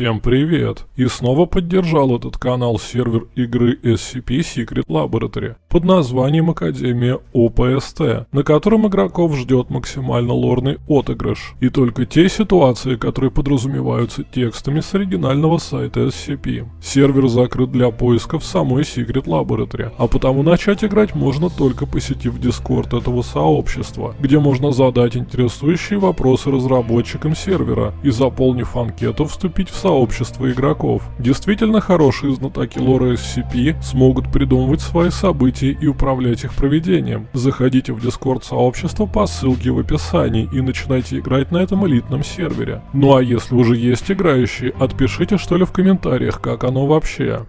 Всем привет! И снова поддержал этот канал сервер игры SCP Secret Laboratory под названием Академия ОПСТ, на котором игроков ждет максимально лорный отыгрыш. И только те ситуации, которые подразумеваются текстами с оригинального сайта SCP. Сервер закрыт для поиска в самой Secret Laboratory, а потому начать играть можно только посетив Discord этого сообщества, где можно задать интересующие вопросы разработчикам сервера и заполнив анкету вступить в сообщество игроков. Действительно хорошие знатоки лора SCP смогут придумывать свои события и управлять их проведением. Заходите в Discord сообщество по ссылке в описании и начинайте играть на этом элитном сервере. Ну а если уже есть играющие, отпишите что ли в комментариях, как оно вообще.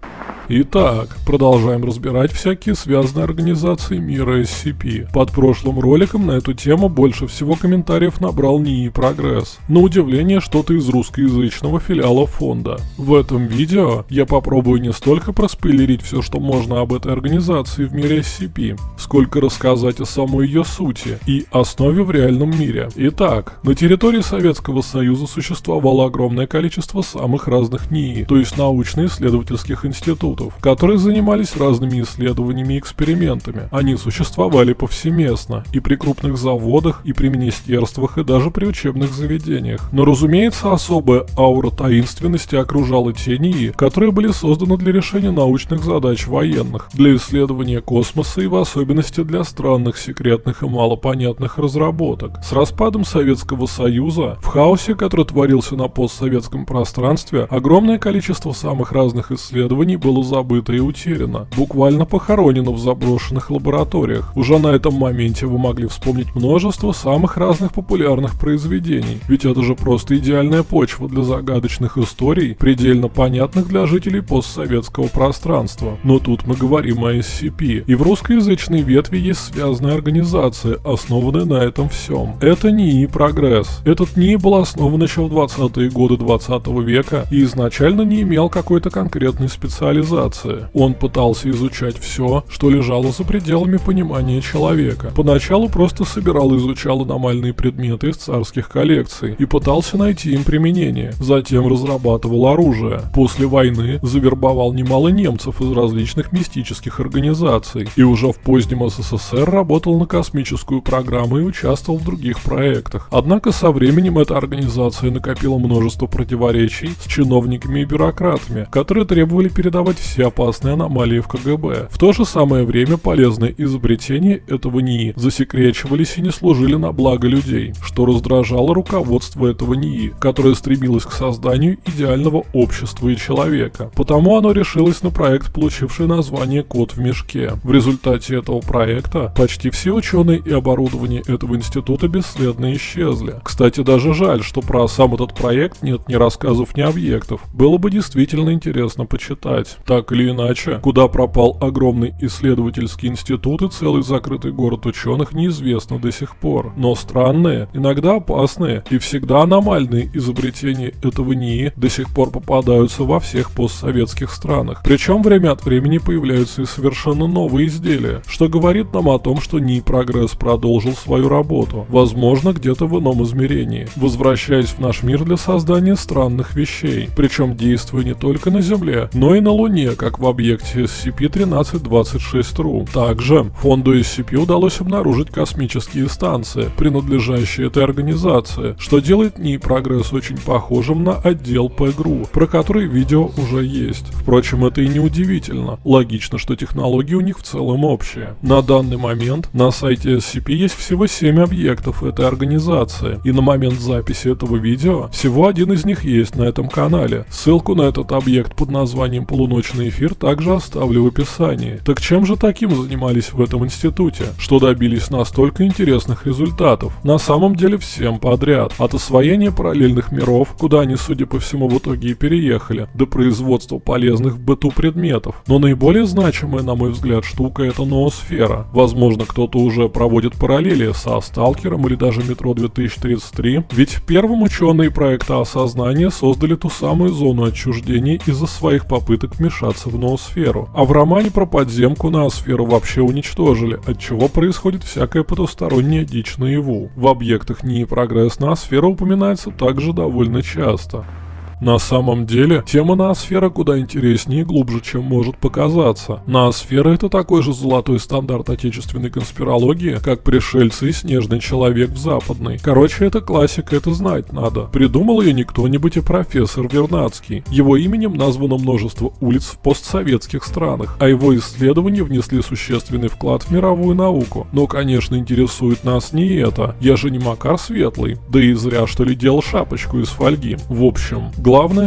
Итак, продолжаем разбирать всякие связанные организации мира SCP. Под прошлым роликом на эту тему больше всего комментариев набрал НИИ Прогресс. На удивление, что-то из русскоязычного филиала фонда. В этом видео я попробую не столько проспойлерить все, что можно об этой организации в мире SCP, сколько рассказать о самой ее сути и основе в реальном мире. Итак, на территории Советского Союза существовало огромное количество самых разных НИИ, то есть научно-исследовательских институтов институтов, которые занимались разными исследованиями и экспериментами. Они существовали повсеместно и при крупных заводах, и при министерствах, и даже при учебных заведениях. Но разумеется, особая аура таинственности окружала те НИИ, которые были созданы для решения научных задач военных, для исследования космоса и в особенности для странных, секретных и малопонятных разработок. С распадом Советского Союза, в хаосе, который творился на постсоветском пространстве, огромное количество самых разных исследований было забыто и утеряно, буквально похоронено в заброшенных лабораториях. Уже на этом моменте вы могли вспомнить множество самых разных популярных произведений, ведь это же просто идеальная почва для загадочных историй, предельно понятных для жителей постсоветского пространства. Но тут мы говорим о SCP, и в русскоязычной ветви есть связанная организация, основанная на этом всем. Это НИИ «Прогресс». Этот НИИ был основан еще в 20-е годы 20 века и изначально не имел какой-то конкретной специализации цивилизации. Он пытался изучать все, что лежало за пределами понимания человека. Поначалу просто собирал и изучал аномальные предметы из царских коллекций и пытался найти им применение. Затем разрабатывал оружие. После войны завербовал немало немцев из различных мистических организаций и уже в позднем СССР работал на космическую программу и участвовал в других проектах. Однако со временем эта организация накопила множество противоречий с чиновниками и бюрократами, которые требовали передавать все опасные аномалии в КГБ. В то же самое время полезные изобретения этого НИИ засекречивались и не служили на благо людей, что раздражало руководство этого НИИ, которое стремилось к созданию идеального общества и человека. Потому оно решилось на проект, получивший название «Кот в мешке». В результате этого проекта почти все ученые и оборудование этого института бесследно исчезли. Кстати, даже жаль, что про сам этот проект нет ни рассказов, ни объектов. Было бы действительно интересно почитать. Так или иначе, куда пропал огромный исследовательский институт и целый закрытый город ученых неизвестно до сих пор. Но странные, иногда опасные и всегда аномальные изобретения этого НИИ до сих пор попадаются во всех постсоветских странах. Причем время от времени появляются и совершенно новые изделия, что говорит нам о том, что НИИ Прогресс продолжил свою работу, возможно где-то в ином измерении, возвращаясь в наш мир для создания странных вещей, причем действуя не только на Земле, но и на Луне Луне, как в объекте SCP-1326-RU. Также фонду SCP удалось обнаружить космические станции, принадлежащие этой организации, что делает НИИ Прогресс очень похожим на отдел ПГРУ, про который видео уже есть. Впрочем, это и не удивительно. Логично, что технологии у них в целом общие. На данный момент на сайте SCP есть всего 7 объектов этой организации, и на момент записи этого видео всего один из них есть на этом канале. Ссылку на этот объект под названием полуночный научный эфир также оставлю в описании. Так чем же таким занимались в этом институте, что добились настолько интересных результатов? На самом деле всем подряд. От освоения параллельных миров, куда они, судя по всему, в итоге и переехали, до производства полезных в быту предметов. Но наиболее значимая, на мой взгляд, штука это ноосфера. Возможно, кто-то уже проводит параллели со Сталкером или даже Метро 2033, ведь в первом ученые проекта осознания создали ту самую зону отчуждения из-за своих попыток вмешаться вмешаться в ноосферу. А в романе про подземку ноосферу вообще уничтожили, от чего происходит всякая потусторонняя дичь наяву. В объектах НИИ прогресс ноосфера упоминается также довольно часто. На самом деле, тема ноосфера куда интереснее и глубже, чем может показаться. Ноосфера это такой же золотой стандарт отечественной конспирологии, как пришельцы и снежный человек в западной. Короче, это классика, это знать надо. Придумал ее не кто-нибудь, а профессор Вернадский. Его именем названо множество улиц в постсоветских странах, а его исследования внесли существенный вклад в мировую науку. Но, конечно, интересует нас не это. Я же не Макар Светлый. Да и зря, что ли, делал шапочку из фольги. В общем,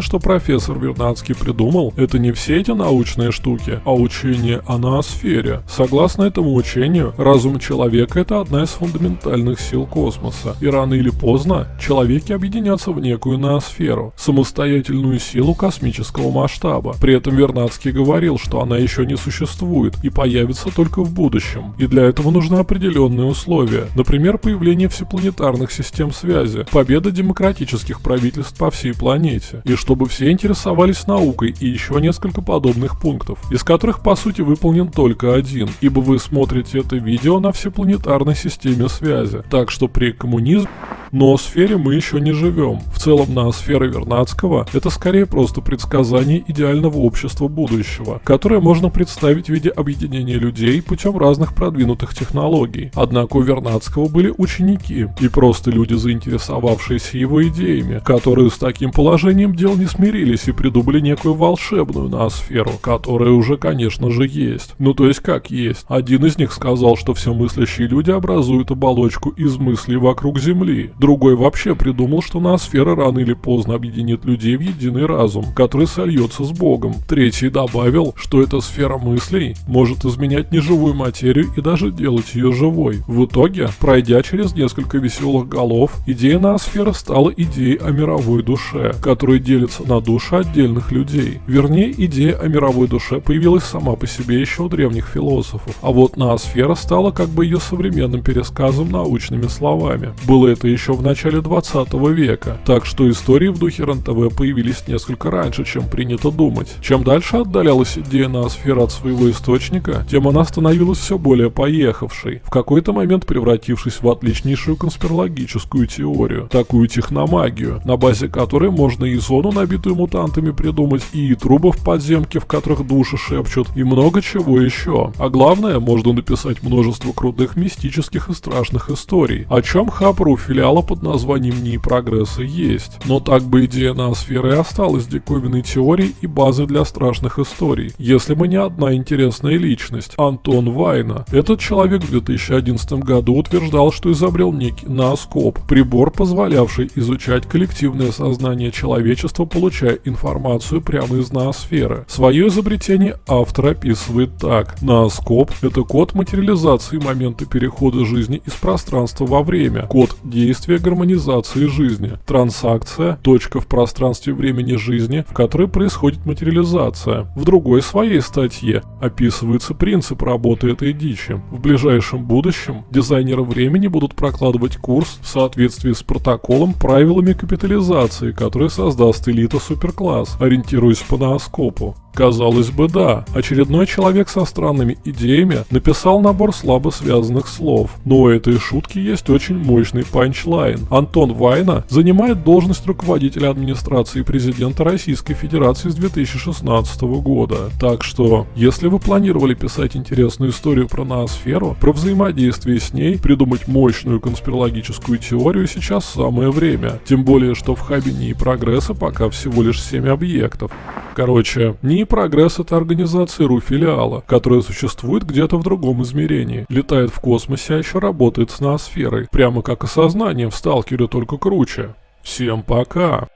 что профессор Вернадский придумал, это не все эти научные штуки, а учение о ноосфере. Согласно этому учению, разум человека это одна из фундаментальных сил космоса. И рано или поздно человеки объединятся в некую ноосферу, самостоятельную силу космического масштаба. При этом Вернадский говорил, что она еще не существует и появится только в будущем. И для этого нужны определенные условия. Например, появление всепланетарных систем связи, победа демократических правительств по всей планете. И чтобы все интересовались наукой и еще несколько подобных пунктов, из которых по сути выполнен только один, ибо вы смотрите это видео на всепланетарной системе связи. Так что при коммунизме но в сфере мы еще не живем. В целом на сфере Вернадского это скорее просто предсказание идеального общества будущего, которое можно представить в виде объединения людей путем разных продвинутых технологий. Однако у Вернадского были ученики и просто люди, заинтересовавшиеся его идеями, которые с таким положением дел не смирились и придумали некую волшебную ноосферу, которая уже, конечно же, есть. Ну то есть как есть. Один из них сказал, что все мыслящие люди образуют оболочку из мыслей вокруг Земли. Другой вообще придумал, что ноосфера рано или поздно объединит людей в единый разум, который сольется с Богом. Третий добавил, что эта сфера мыслей может изменять неживую материю и даже делать ее живой. В итоге, пройдя через несколько веселых голов, идея ноосферы стала идеей о мировой душе, которая делится на души отдельных людей. Вернее, идея о мировой душе появилась сама по себе еще у древних философов, а вот ноосфера стала как бы ее современным пересказом научными словами. Было это еще в начале 20 века, так что истории в духе РНТВ появились несколько раньше, чем принято думать. Чем дальше отдалялась идея ноосферы от своего источника, тем она становилась все более поехавшей, в какой-то момент превратившись в отличнейшую конспирологическую теорию, такую техномагию, на базе которой можно и зону, набитую мутантами, придумать, и трубы в подземке, в которых души шепчут, и много чего еще. А главное, можно написать множество крутых мистических и страшных историй, о чем Хапру филиала под названием НИИ Прогресса есть. Но так бы идея ноосферы и осталась диковинной теорией и базой для страшных историй. Если бы не одна интересная личность, Антон Вайна. Этот человек в 2011 году утверждал, что изобрел некий нооскоп, прибор, позволявший изучать коллективное сознание человечества, получая информацию прямо из ноосферы. Свое изобретение автор описывает так. Нооскоп – это код материализации момента перехода жизни из пространства во время, код действия условия гармонизации жизни. Трансакция – точка в пространстве времени жизни, в которой происходит материализация. В другой своей статье описывается принцип работы этой дичи. В ближайшем будущем дизайнеры времени будут прокладывать курс в соответствии с протоколом правилами капитализации, который создаст элита суперкласс, ориентируясь по нооскопу. Казалось бы, да, очередной человек со странными идеями написал набор слабо связанных слов, но у этой шутки есть очень мощный панчлайн. Антон Вайна занимает должность руководителя администрации президента Российской Федерации с 2016 года. Так что, если вы планировали писать интересную историю про ноосферу, про взаимодействие с ней, придумать мощную конспирологическую теорию сейчас самое время. Тем более, что в хабе НИИ Прогресса пока всего лишь 7 объектов. Короче, НИИ Прогресс — это организация РУ-филиала, которая существует где-то в другом измерении, летает в космосе, а еще работает с ноосферой, прямо как осознание в Сталкере, только круче. Всем пока!